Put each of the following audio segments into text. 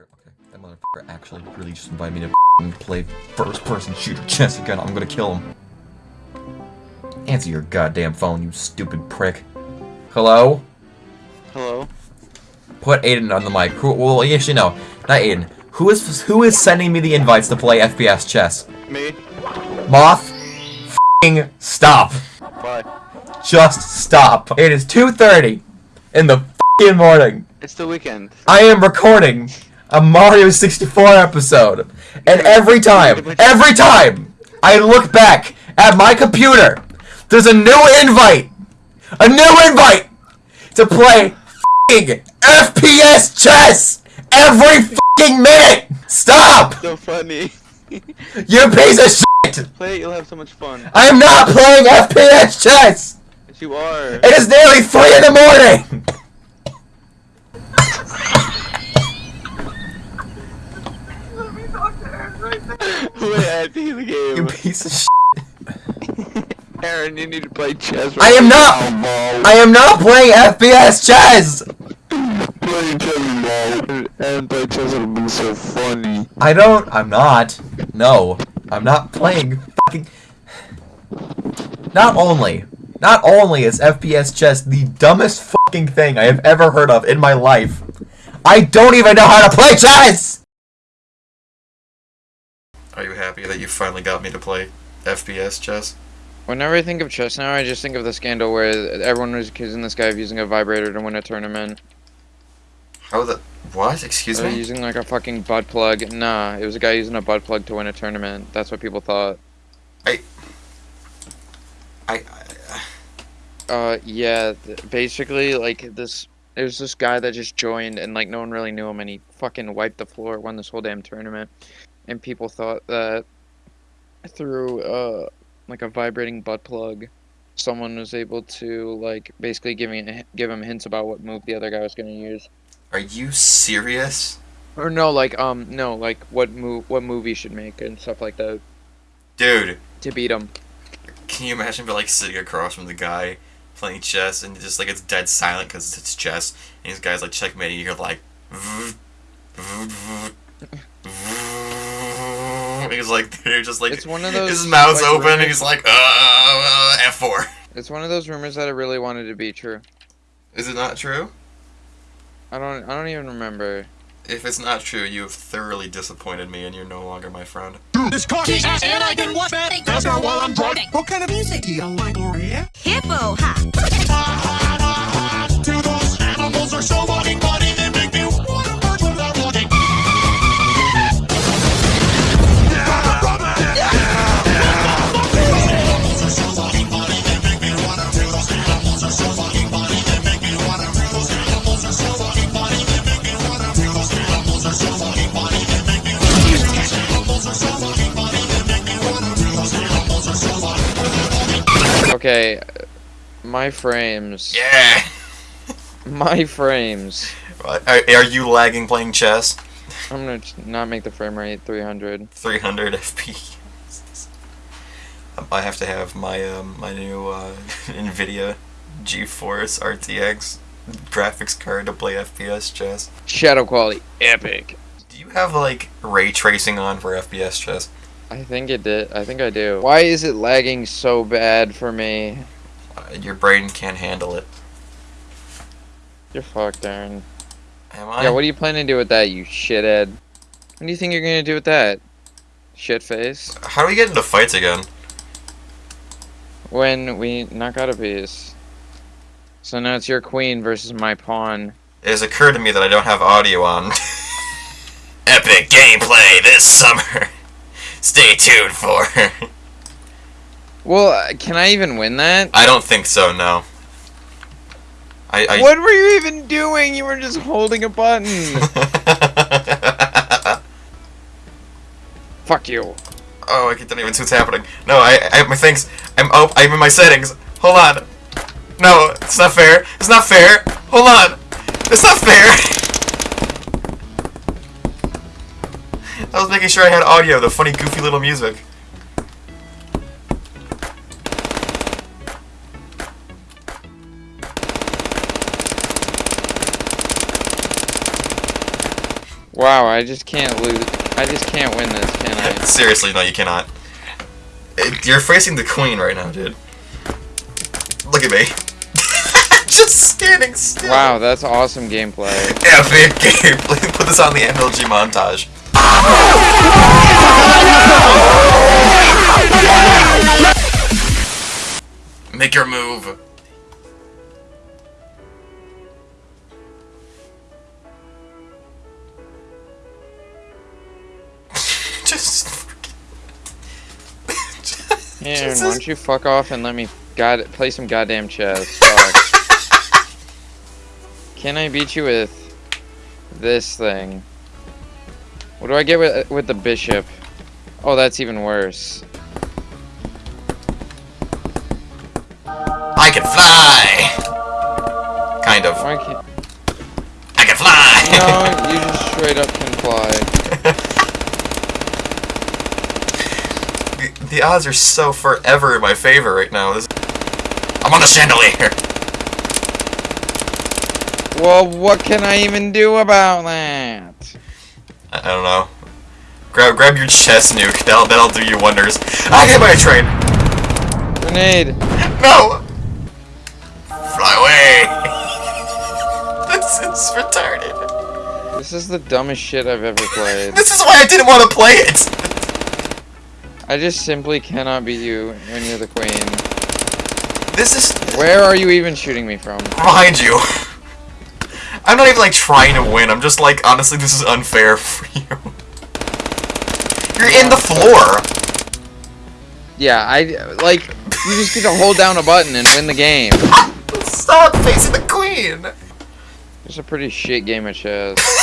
Okay, that motherfucker actually really just invited me to play first-person shooter chess again. I'm gonna kill him. Answer your goddamn phone, you stupid prick. Hello? Hello? Put Aiden on the mic. Who? Well, actually, no, not Aiden. Who is who is sending me the invites to play FPS chess? Me? Moth, f***ing stop. Why? Just stop. It is 2:30 in the f***ing morning. It's the weekend. I am recording a Mario 64 episode, and every time, every time I look back at my computer, there's a new invite, a new invite to play f***ing FPS chess every f***ing minute. Stop! So funny. You piece of shit! Play it, you'll have so much fun. I am not playing FPS chess. Yes, you are. It is nearly three in the morning. Wait, at the the You piece of shit. Aaron, you need to play chess. I am not. I am not playing FPS chess. Play chess, bro. And play chess would be so funny. I don't. I'm not. No, I'm not playing fucking. Not only, not only is FPS chess the dumbest fucking thing I have ever heard of in my life, I don't even know how to play chess. Happy that you finally got me to play FPS chess? Whenever I think of chess now, I just think of the scandal where everyone was accusing this guy of using a vibrator to win a tournament. How the what? Excuse me. using like a fucking butt plug. Nah, it was a guy using a butt plug to win a tournament. That's what people thought. I. I. Uh, yeah, basically, like, this, there's this guy that just joined, and, like, no one really knew him, and he fucking wiped the floor, won this whole damn tournament, and people thought that through, uh, like, a vibrating butt plug, someone was able to, like, basically give me give him hints about what move the other guy was gonna use. Are you serious? Or no, like, um, no, like, what move, what movie should make, and stuff like that, Dude, to beat him. can you imagine but like sitting across from the guy playing chess and just like it's dead silent because it's chess and these guys like checkmating you're like he's like they're just like It's one of those, his mouth's like, open and rumors- he's like uh, F4 It's one of those rumors that I really wanted to be true. is it not true I don't, I don't even remember. if it's not true you have thoroughly disappointed me and you're no longer my friend This car ass and I can watch that. That's not while I'm driving. What kind of music do you like, Gloria? Hippo hop. To those animals are so fucking Okay, my frames. yeah My frames. are, are you lagging playing chess I'm gonna not make the frame rate 300. 300 FPS I have to have my um, my new uh, Nvidia GeForce RTX graphics card to play FPS chess. Shadow quality, epic. Do you have like ray tracing on for FPS chess? I think it did. I think I do. Why is it lagging so bad for me? Uh, your brain can't handle it. You're fucked, Aaron. Am I? Yeah, what are you planning to do with that, you shithead? What do you think you're gonna do with that? Shit face. How do we get into fights again? When we knock out a piece. So now it's your queen versus my pawn. It has occurred to me that I don't have audio on. Epic gameplay this summer. Stay tuned for. Well, uh, can I even win that? I don't think so. No. I. I What were you even doing? You were just holding a button. Fuck you. Oh, I don't even see what's happening. No, I, I have my things. I'm oh, I'm in my settings. Hold on. No, it's not fair. It's not fair. Hold on. It's not fair. I was making sure I had audio, the funny, goofy little music. Wow, I just can't lose. I just can't win this, can I? Seriously, no, you cannot. Eh, you're facing the queen right now, dude. Look at me. Just standing still. Wow, that's awesome gameplay. Epic game. Put this on the MLG montage. Make your move. Just. Aaron, why don't you fuck off and let me god play some goddamn chess? Can I beat you with this thing? What do I get with with the bishop? Oh, that's even worse. I can fly. Kind of. Why can't? I can fly. No, you just straight up can fly. the, the odds are so forever in my favor right now. This, I'm on the chandelier. Well, what can I even do about that? I, I don't know. Grab grab your chest nuke. That'll that'll do you wonders. I get by a train. Grenade. No. Fly away. this is retarded. This is the dumbest shit I've ever played. This is why I didn't want to play it. I just simply cannot be you when you're the queen. This is Where are you even shooting me from? behind you. I'm not even like trying to win. I'm just like honestly, this is unfair for you. You're in the floor. Yeah, I like you just get to hold down a button and win the game. Stop facing the queen. It's a pretty shit game of chess.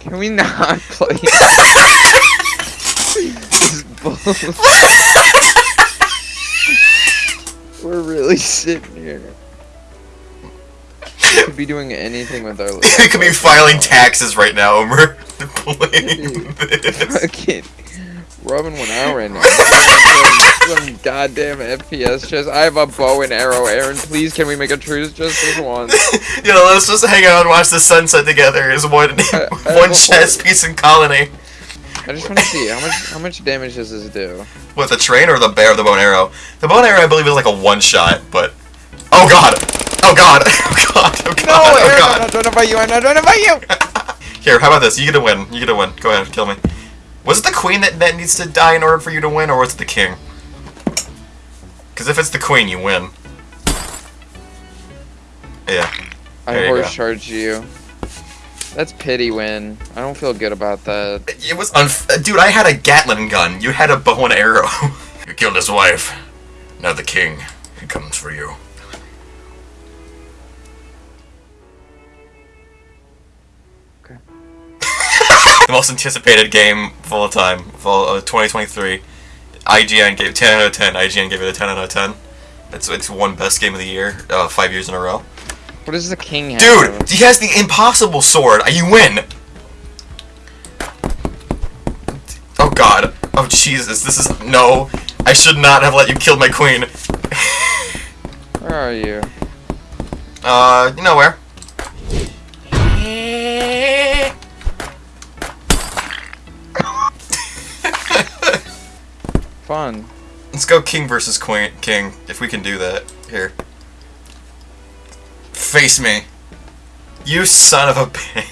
Can we not play? this We're really sitting here. We could be doing anything with our lives. We could be filing taxes right now, Omer. This. Fucking rubbing one out right now. Some goddamn FPS chess. I have a bow and arrow. Aaron, please, can we make a truce just this once? yeah, let's just hang out and watch the sunset together Is one I- uh, uh, one chess uh, piece in colony. I just want to see how much how much damage does this do. What, the train or the bear, or the bow and arrow? The bow and arrow, I believe, is like a one shot, but. Oh god! Oh god! Oh god! Oh god! No, oh Aaron, I'm not trying to fight you. I'm not trying to fight you. Here, how about this? You get a win. You get a win. Go ahead, kill me. Was it the queen that, that needs to die in order for you to win, or was it the king? Because if it's the queen, you win. Yeah. I There you horse go. charged you. That's pity win. I don't feel good about that. It was unf- Dude, I had a Gatling gun. You had a bow and arrow. you killed his wife. Now the king. He comes for you. Okay. the most anticipated game of all time, fall uh, 2023. IGN gave 10 out of 10. IGN gave it a 10 out of 10. It's it's one best game of the year, uh, five years in a row. What does the king have? Dude, he has the impossible sword. You win. Oh god. Oh Jesus. This is no. I should not have let you kill my queen. Where are you? Uh, you know where? Fun. Let's go king versus queen. King, if we can do that. Here. Face me. You son of a bitch.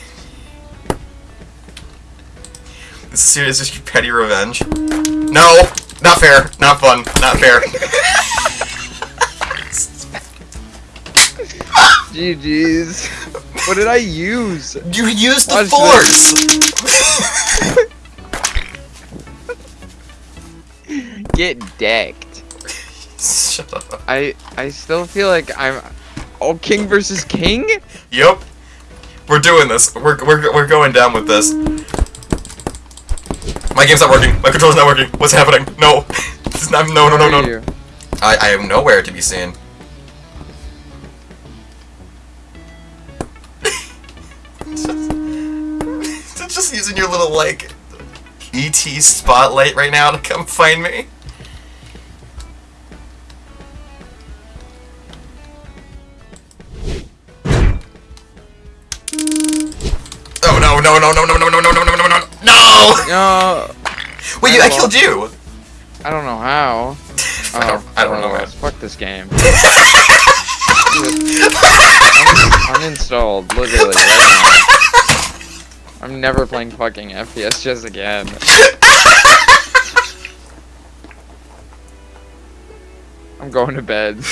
This is serious. Is petty revenge? No, not fair. Not fun. Not fair. GG's. What did I use? You used the Watch force. Get decked. Shut up. I I still feel like I'm. Oh, king versus king? Yep. We're doing this. We're, we're, we're going down with this. My game's not working. My controller's not working. What's happening? No. This is not, no, no, no, Where no. I, I am nowhere to be seen. just, just using your little, like, ET spotlight right now to come find me. No, no, no, no, no, no, no, no, no, no, no, no! No, Wait, you, I killed you! I don't know how. I don't, I don't know, man. Fuck this game. Un- uninstalled, literally, right now. I'm never playing fucking FPS just again. I'm going to bed.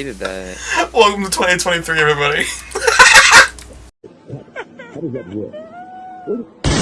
Hated that. Welcome to 2023, everybody. How does that work? Well,